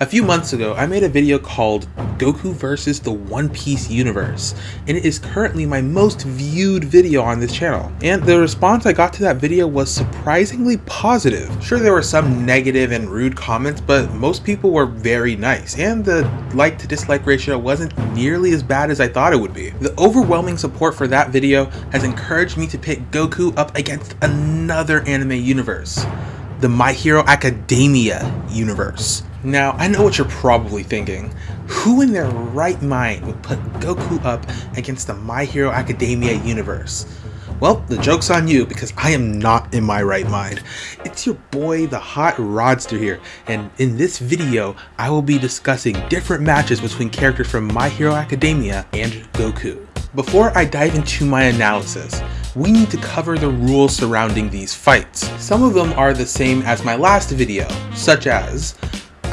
A few months ago, I made a video called Goku vs. the One Piece Universe, and it is currently my most viewed video on this channel. And the response I got to that video was surprisingly positive. Sure, there were some negative and rude comments, but most people were very nice, and the like to dislike ratio wasn't nearly as bad as I thought it would be. The overwhelming support for that video has encouraged me to pit Goku up against another anime universe, the My Hero Academia universe. Now, I know what you're probably thinking. Who in their right mind would put Goku up against the My Hero Academia universe? Well, the joke's on you because I am not in my right mind. It's your boy, the Hot Rodster here, and in this video, I will be discussing different matches between characters from My Hero Academia and Goku. Before I dive into my analysis, we need to cover the rules surrounding these fights. Some of them are the same as my last video, such as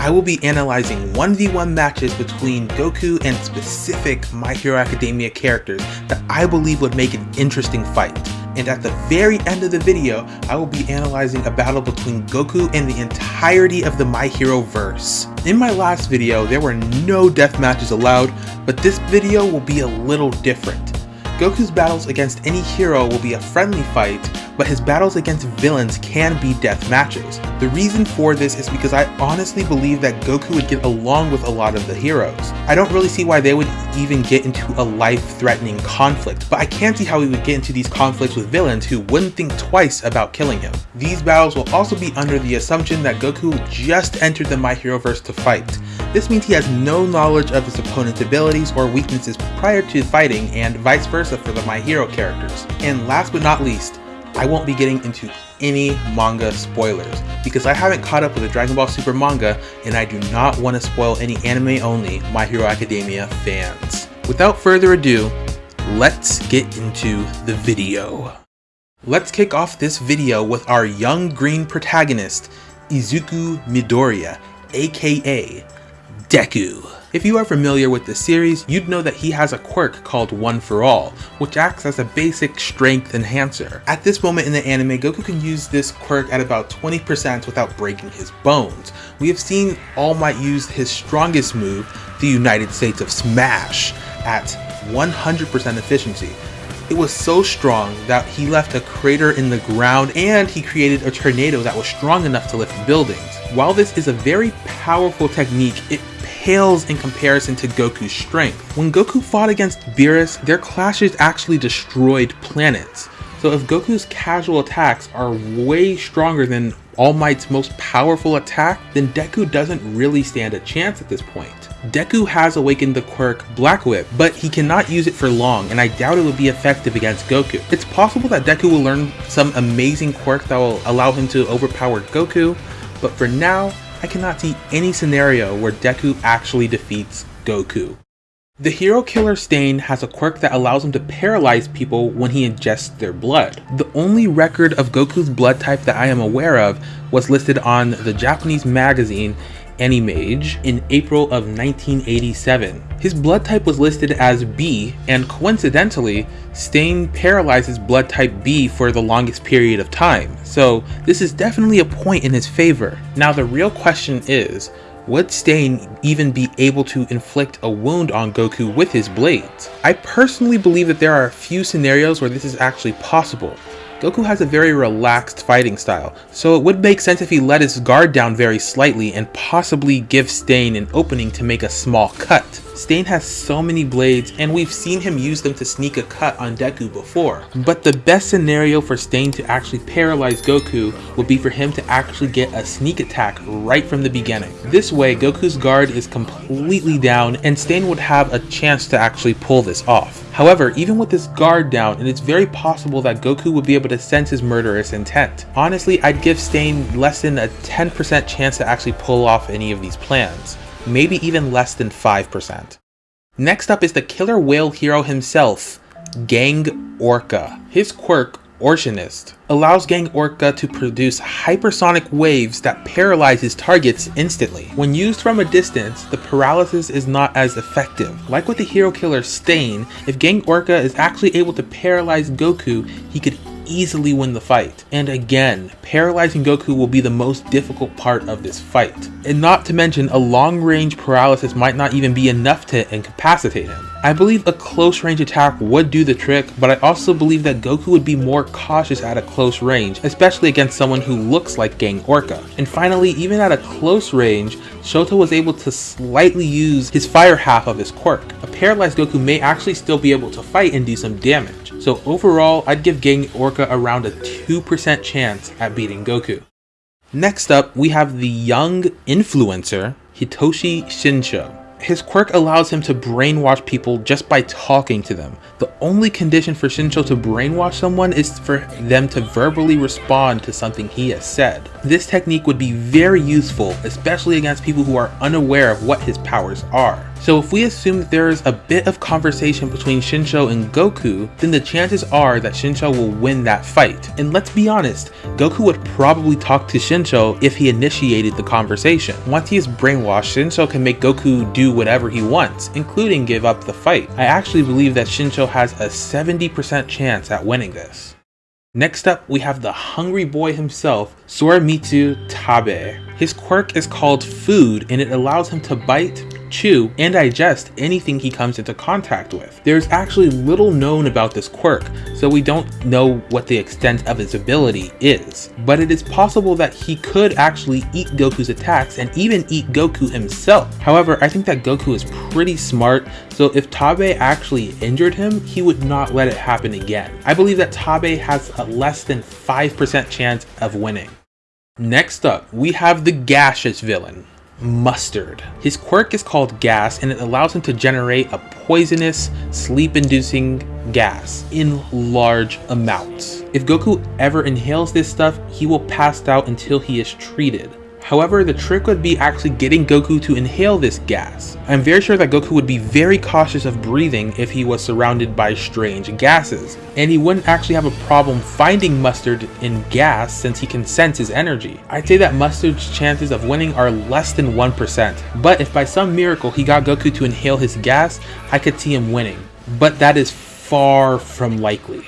I will be analyzing 1v1 matches between Goku and specific My Hero Academia characters that I believe would make an interesting fight. And at the very end of the video, I will be analyzing a battle between Goku and the entirety of the My Hero verse. In my last video, there were no death matches allowed, but this video will be a little different. Goku's battles against any hero will be a friendly fight, but his battles against villains can be death matches. The reason for this is because I honestly believe that Goku would get along with a lot of the heroes. I don't really see why they would even get into a life-threatening conflict, but I can see how he would get into these conflicts with villains who wouldn't think twice about killing him. These battles will also be under the assumption that Goku just entered the My Hero verse to fight. This means he has no knowledge of his opponent's abilities or weaknesses prior to fighting and vice versa for the My Hero characters. And last but not least, I won't be getting into any manga spoilers because I haven't caught up with the Dragon Ball Super manga and I do not want to spoil any anime only My Hero Academia fans. Without further ado, let's get into the video. Let's kick off this video with our young green protagonist, Izuku Midoriya, aka Deku. If you are familiar with the series, you'd know that he has a quirk called One For All, which acts as a basic strength enhancer. At this moment in the anime, Goku can use this quirk at about 20% without breaking his bones. We have seen All Might use his strongest move, the United States of Smash, at 100% efficiency. It was so strong that he left a crater in the ground and he created a tornado that was strong enough to lift buildings. While this is a very powerful technique, it pales in comparison to Goku's strength. When Goku fought against Beerus, their clashes actually destroyed planets. So if Goku's casual attacks are way stronger than All Might's most powerful attack, then Deku doesn't really stand a chance at this point. Deku has awakened the quirk Black Whip, but he cannot use it for long, and I doubt it will be effective against Goku. It's possible that Deku will learn some amazing quirk that will allow him to overpower Goku, but for now, I cannot see any scenario where Deku actually defeats Goku. The Hero Killer Stain has a quirk that allows him to paralyze people when he ingests their blood. The only record of Goku's blood type that I am aware of was listed on the Japanese magazine Animage in April of 1987. His blood type was listed as B, and coincidentally, Stain paralyzes blood type B for the longest period of time, so this is definitely a point in his favor. Now the real question is, would Stain even be able to inflict a wound on Goku with his blades? I personally believe that there are a few scenarios where this is actually possible. Goku has a very relaxed fighting style, so it would make sense if he let his guard down very slightly and possibly give Stain an opening to make a small cut. Stain has so many blades and we've seen him use them to sneak a cut on Deku before. But the best scenario for Stain to actually paralyze Goku would be for him to actually get a sneak attack right from the beginning. This way Goku's guard is completely down and Stain would have a chance to actually pull this off. However, even with this guard down, and it is very possible that Goku would be able to sense his murderous intent. Honestly, I'd give Stain less than a 10% chance to actually pull off any of these plans maybe even less than 5%. Next up is the killer whale hero himself, Gang Orca. His quirk, Orchionist, allows Gang Orca to produce hypersonic waves that paralyze his targets instantly. When used from a distance, the paralysis is not as effective. Like with the hero killer Stain, if Gang Orca is actually able to paralyze Goku, he could easily win the fight. And again, paralyzing Goku will be the most difficult part of this fight. And not to mention, a long range paralysis might not even be enough to incapacitate him. I believe a close range attack would do the trick, but I also believe that Goku would be more cautious at a close range, especially against someone who looks like Gang Orca. And finally, even at a close range, Shoto was able to slightly use his fire half of his quirk. A paralyzed Goku may actually still be able to fight and do some damage. So overall, I'd give Gang Orca around a 2% chance at beating Goku. Next up, we have the young influencer, Hitoshi Shinsho. His quirk allows him to brainwash people just by talking to them. The only condition for Shinsho to brainwash someone is for them to verbally respond to something he has said. This technique would be very useful, especially against people who are unaware of what his powers are. So if we assume that there is a bit of conversation between Shinsho and Goku, then the chances are that Shinsho will win that fight. And let's be honest, Goku would probably talk to Shinsho if he initiated the conversation. Once he is brainwashed, Shinsho can make Goku do whatever he wants, including give up the fight. I actually believe that Shinsho has a 70% chance at winning this. Next up, we have the hungry boy himself, Soramitsu Tabe. His quirk is called Food and it allows him to bite, chew, and digest anything he comes into contact with. There's actually little known about this quirk, so we don't know what the extent of his ability is. But it is possible that he could actually eat Goku's attacks and even eat Goku himself. However, I think that Goku is pretty smart, so if Tabe actually injured him, he would not let it happen again. I believe that Tabe has a less than 5% chance of winning. Next up, we have the gaseous villain. Mustard. His quirk is called gas and it allows him to generate a poisonous, sleep-inducing gas in large amounts. If Goku ever inhales this stuff, he will pass out until he is treated. However, the trick would be actually getting Goku to inhale this gas. I'm very sure that Goku would be very cautious of breathing if he was surrounded by strange gases, and he wouldn't actually have a problem finding Mustard in gas since he can sense his energy. I'd say that Mustard's chances of winning are less than 1%, but if by some miracle he got Goku to inhale his gas, I could see him winning. But that is far from likely.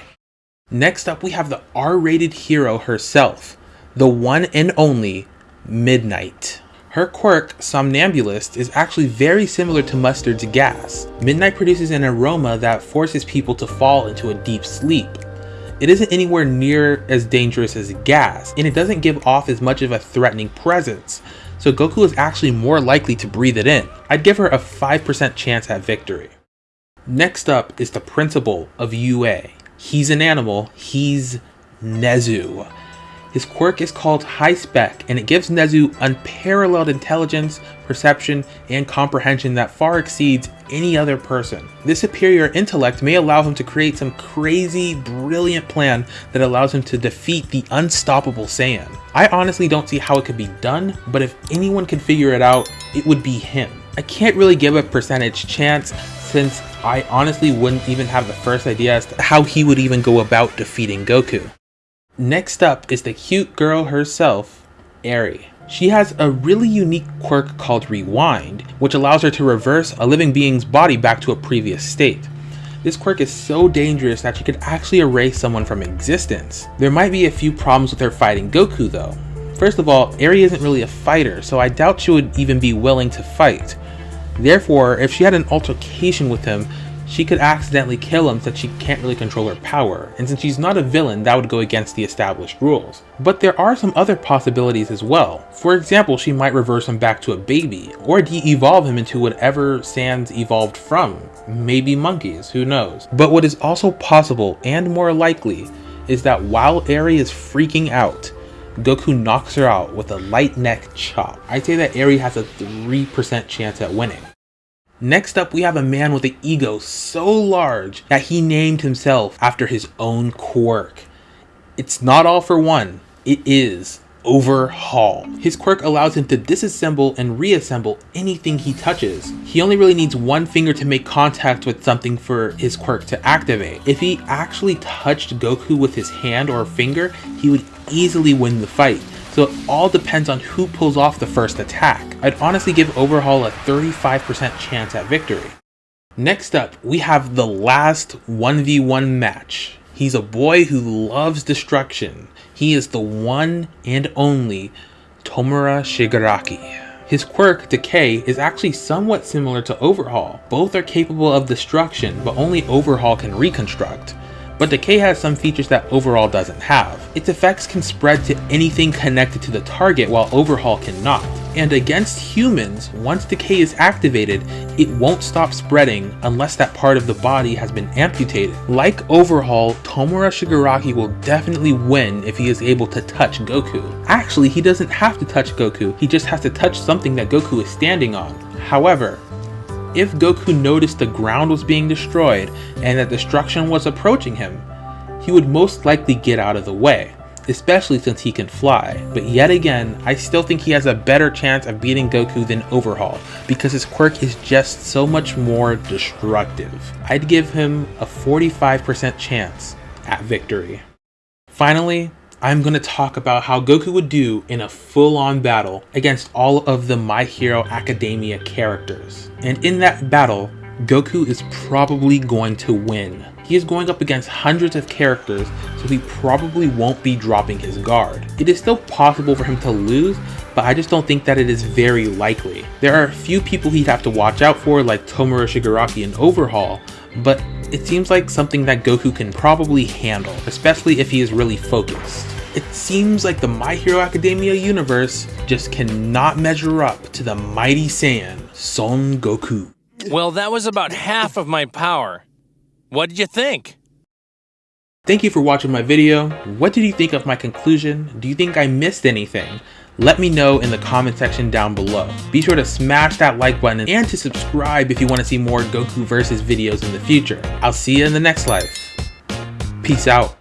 Next up we have the R-rated hero herself, the one and only Midnight. Her quirk, Somnambulist, is actually very similar to Mustard's gas. Midnight produces an aroma that forces people to fall into a deep sleep. It isn't anywhere near as dangerous as gas, and it doesn't give off as much of a threatening presence, so Goku is actually more likely to breathe it in. I'd give her a 5% chance at victory. Next up is the principal of UA. He's an animal, he's Nezu. His quirk is called High Spec, and it gives Nezu unparalleled intelligence, perception, and comprehension that far exceeds any other person. This superior intellect may allow him to create some crazy, brilliant plan that allows him to defeat the unstoppable Saiyan. I honestly don't see how it could be done, but if anyone can figure it out, it would be him. I can't really give a percentage chance since I honestly wouldn't even have the first idea as to how he would even go about defeating Goku. Next up is the cute girl herself, Eri. She has a really unique quirk called Rewind, which allows her to reverse a living being's body back to a previous state. This quirk is so dangerous that she could actually erase someone from existence. There might be a few problems with her fighting Goku though. First of all, Eri isn't really a fighter, so I doubt she would even be willing to fight. Therefore, if she had an altercation with him, she could accidentally kill him since she can't really control her power, and since she's not a villain, that would go against the established rules. But there are some other possibilities as well. For example, she might reverse him back to a baby, or de-evolve him into whatever Saiyans evolved from. Maybe monkeys, who knows. But what is also possible, and more likely, is that while Eri is freaking out, Goku knocks her out with a light neck chop. I'd say that Eri has a 3% chance at winning. Next up, we have a man with an ego so large that he named himself after his own quirk. It's not all for one, it is Overhaul. His quirk allows him to disassemble and reassemble anything he touches. He only really needs one finger to make contact with something for his quirk to activate. If he actually touched Goku with his hand or finger, he would easily win the fight so it all depends on who pulls off the first attack. I'd honestly give Overhaul a 35% chance at victory. Next up, we have the last 1v1 match. He's a boy who loves destruction. He is the one and only Tomura Shigaraki. His quirk, Decay, is actually somewhat similar to Overhaul. Both are capable of destruction, but only Overhaul can reconstruct. But Decay has some features that Overhaul doesn't have. Its effects can spread to anything connected to the target while Overhaul cannot. And against humans, once Decay is activated, it won't stop spreading unless that part of the body has been amputated. Like Overhaul, Tomura Shigaraki will definitely win if he is able to touch Goku. Actually, he doesn't have to touch Goku, he just has to touch something that Goku is standing on. However, if Goku noticed the ground was being destroyed and that destruction was approaching him, he would most likely get out of the way, especially since he can fly. But yet again, I still think he has a better chance of beating Goku than Overhaul, because his quirk is just so much more destructive. I'd give him a 45% chance at victory. Finally, I'm going to talk about how Goku would do in a full-on battle against all of the My Hero Academia characters. And in that battle, Goku is probably going to win. He is going up against hundreds of characters, so he probably won't be dropping his guard. It is still possible for him to lose, but I just don't think that it is very likely. There are a few people he'd have to watch out for like Tomura Shigaraki and Overhaul, but it seems like something that Goku can probably handle, especially if he is really focused. It seems like the My Hero Academia universe just cannot measure up to the mighty Saiyan, Son Goku. Well, that was about half of my power. What did you think? Thank you for watching my video. What did you think of my conclusion? Do you think I missed anything? Let me know in the comment section down below. Be sure to smash that like button and to subscribe if you want to see more Goku Versus videos in the future. I'll see you in the next life. Peace out.